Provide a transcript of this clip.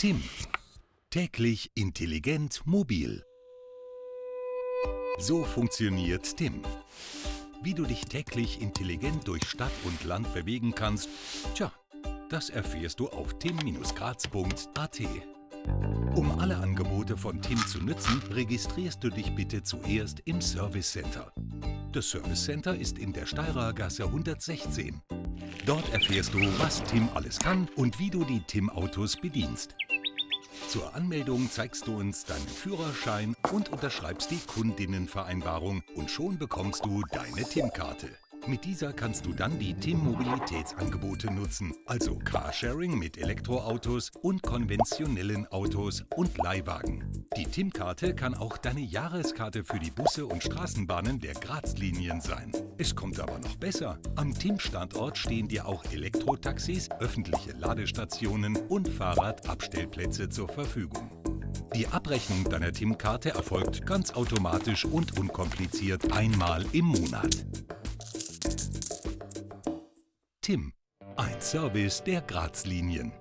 Tim. Täglich intelligent mobil. So funktioniert Tim. Wie du dich täglich intelligent durch Stadt und Land bewegen kannst, tja, das erfährst du auf tim-graz.at. Um alle Angebote von Tim zu nützen, registrierst du dich bitte zuerst im Service Center. Das Service Center ist in der Steirer Gasse 116. Dort erfährst du, was Tim alles kann und wie du die Tim-Autos bedienst. Zur Anmeldung zeigst du uns deinen Führerschein und unterschreibst die Kundinnenvereinbarung und schon bekommst du deine TIM-Karte. Mit dieser kannst du dann die TIM-Mobilitätsangebote nutzen, also Carsharing mit Elektroautos und konventionellen Autos und Leihwagen. Die TIM-Karte kann auch deine Jahreskarte für die Busse und Straßenbahnen der Graz-Linien sein. Es kommt aber noch besser. Am TIM-Standort stehen dir auch Elektrotaxis, öffentliche Ladestationen und Fahrradabstellplätze zur Verfügung. Die Abrechnung deiner TIM-Karte erfolgt ganz automatisch und unkompliziert einmal im Monat. TIM, ein Service der Graz-Linien.